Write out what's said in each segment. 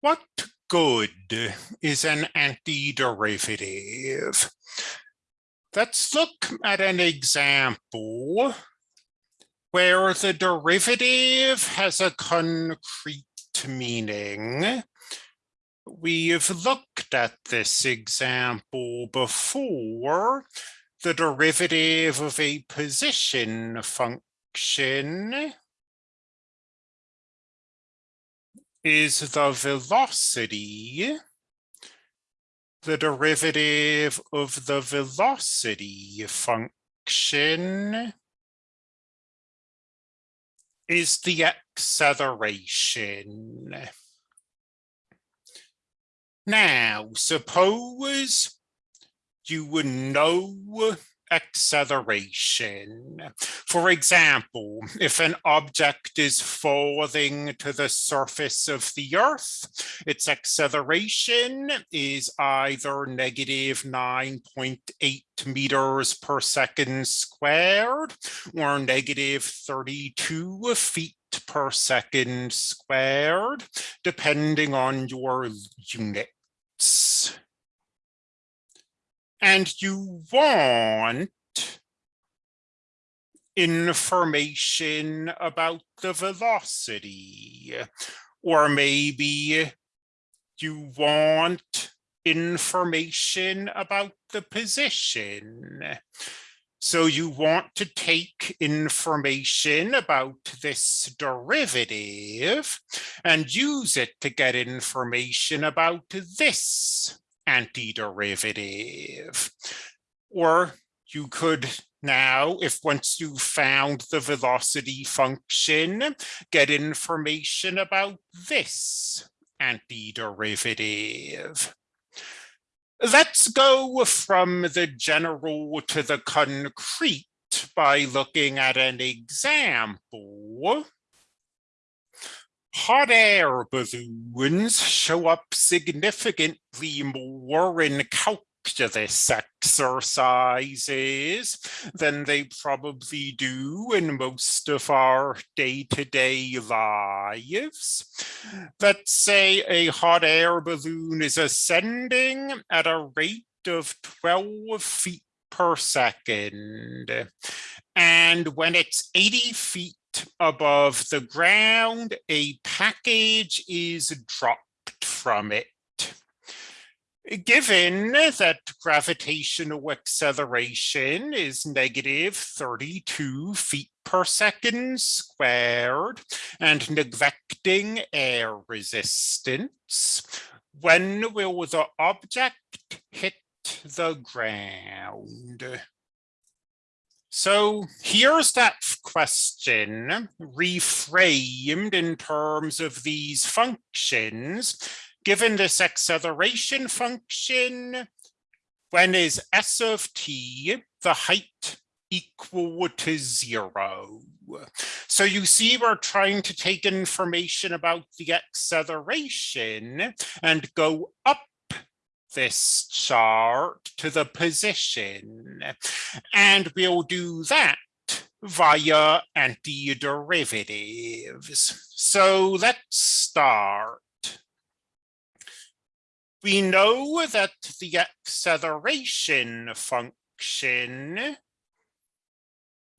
What good is an antiderivative? Let's look at an example where the derivative has a concrete meaning. We've looked at this example before. The derivative of a position function is the velocity, the derivative of the velocity function is the acceleration. Now, suppose you would know acceleration. For example, if an object is falling to the surface of the Earth, its acceleration is either negative 9.8 meters per second squared or negative 32 feet per second squared, depending on your units and you want information about the velocity, or maybe you want information about the position. So you want to take information about this derivative and use it to get information about this antiderivative. Or you could now, if once you found the velocity function, get information about this antiderivative. Let's go from the general to the concrete by looking at an example hot air balloons show up significantly more in calculus exercises than they probably do in most of our day-to-day -day lives. Let's say a hot air balloon is ascending at a rate of 12 feet per second. And when it's 80 feet above the ground, a package is dropped from it. Given that gravitational acceleration is negative 32 feet per second squared and neglecting air resistance, when will the object hit the ground? So here's that question reframed in terms of these functions. Given this acceleration function, when is s of t the height equal to zero? So you see we're trying to take information about the acceleration and go up this chart to the position. And we'll do that via antiderivatives. So let's start. We know that the acceleration function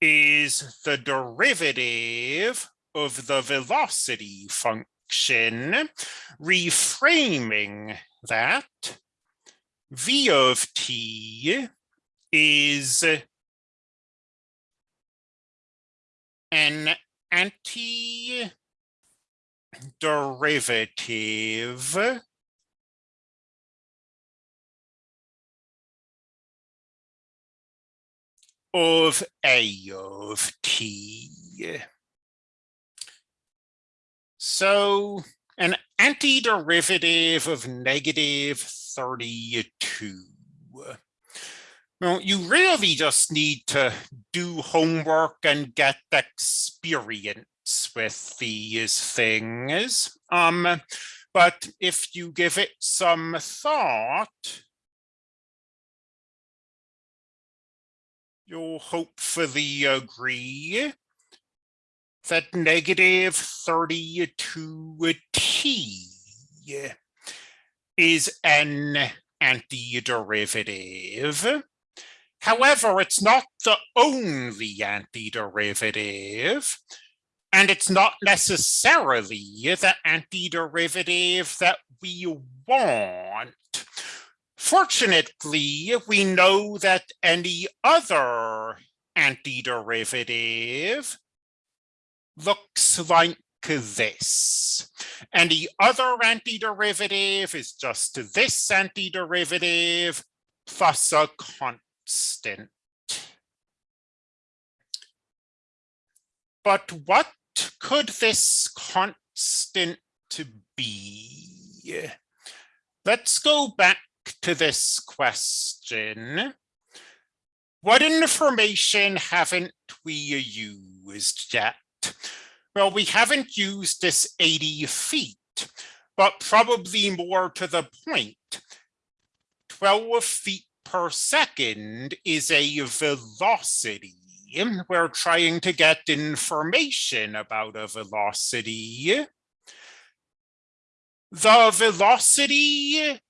is the derivative of the velocity function, reframing that v of t is an anti-derivative of a of t. So an antiderivative of negative 32. Well, you really just need to do homework and get experience with these things. Um, but if you give it some thought, you'll hopefully agree that negative 32t is an antiderivative. However, it's not the only antiderivative, and it's not necessarily the antiderivative that we want. Fortunately, we know that any other antiderivative looks like this. And the other antiderivative is just this antiderivative plus a constant. But what could this constant be? Let's go back to this question. What information haven't we used yet? Well, we haven't used this 80 feet, but probably more to the 12 feet per second is a velocity. We're trying to get information about a velocity. The velocity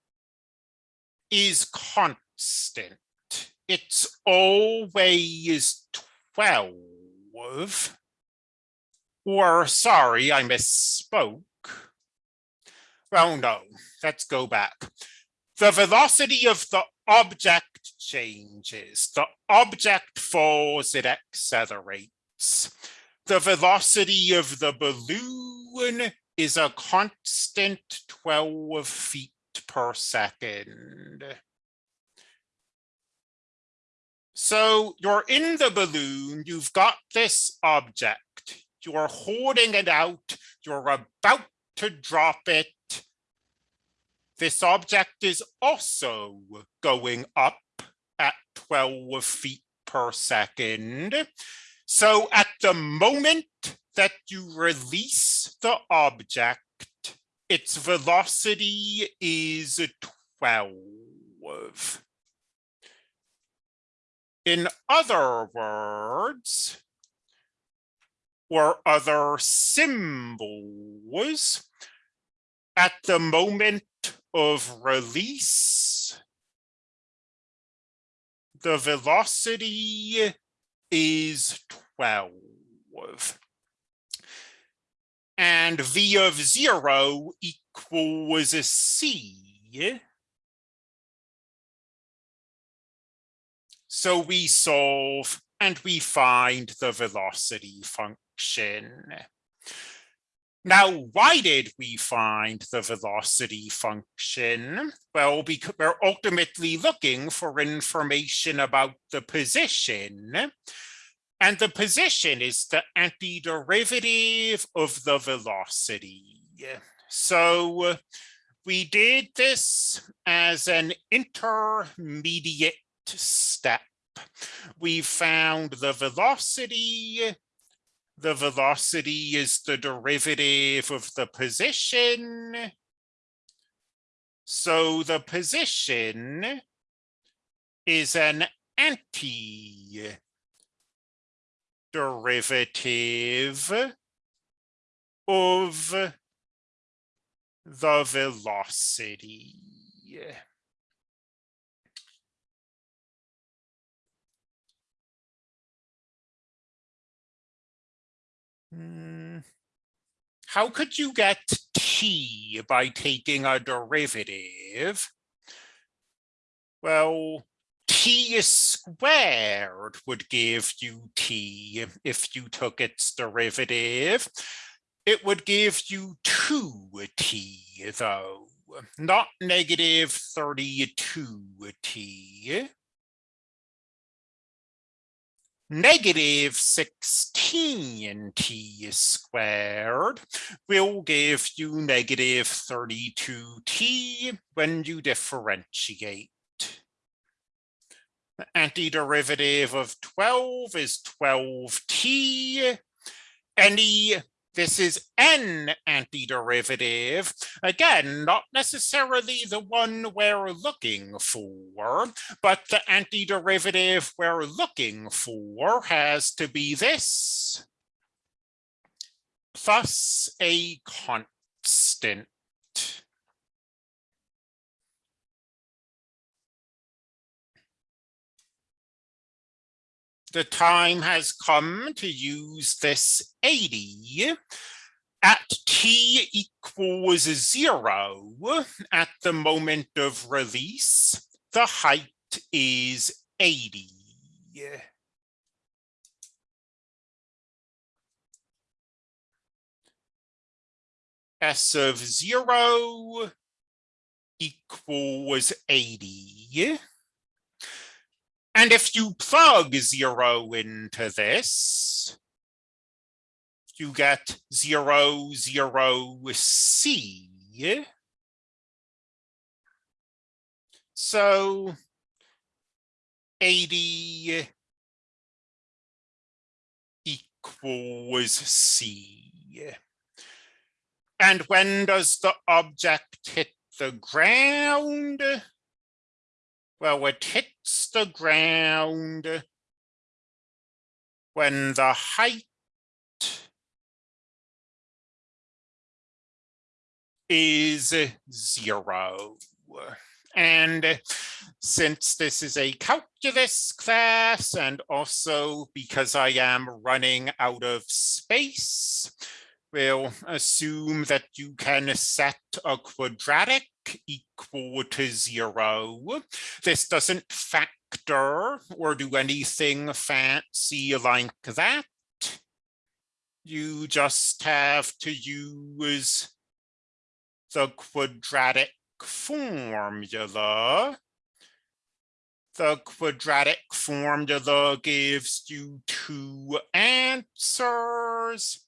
is constant. It's always 12. Or, sorry, I misspoke. Well, no, let's go back. The velocity of the object changes. The object falls, it accelerates. The velocity of the balloon is a constant 12 feet per second. So you're in the balloon, you've got this object, you're holding it out, you're about to drop it. This object is also going up at 12 feet per second. So at the moment that you release the object, its velocity is 12. In other words, or other symbols, at the moment of release, the velocity is 12 and v of zero equals a c. So we solve and we find the velocity function. Now, why did we find the velocity function? Well, because we're ultimately looking for information about the position and the position is the antiderivative of the velocity. So we did this as an intermediate step. We found the velocity. The velocity is the derivative of the position. So the position is an anti derivative of the velocity. Hmm. How could you get t by taking a derivative? Well, t squared would give you t if you took its derivative. It would give you 2t though, not negative 32t. Negative 16t squared will give you negative 32t when you differentiate. The antiderivative of 12 is 12t. Any, this is n antiderivative. Again, not necessarily the one we're looking for, but the antiderivative we're looking for has to be this plus a constant. The time has come to use this 80 at t equals zero at the moment of release, the height is 80. S of zero equals 80. And if you plug zero into this, you get zero, zero, C. So 80 equals C. And when does the object hit the ground? Well, it hits the ground when the height is zero. And since this is a calculus class and also because I am running out of space, we'll assume that you can set a quadratic equal to zero. This doesn't factor or do anything fancy like that. You just have to use the quadratic formula. The quadratic formula gives you two answers,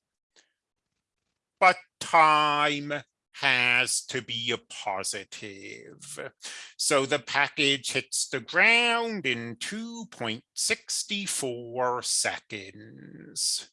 but time has to be a positive. So the package hits the ground in 2.64 seconds.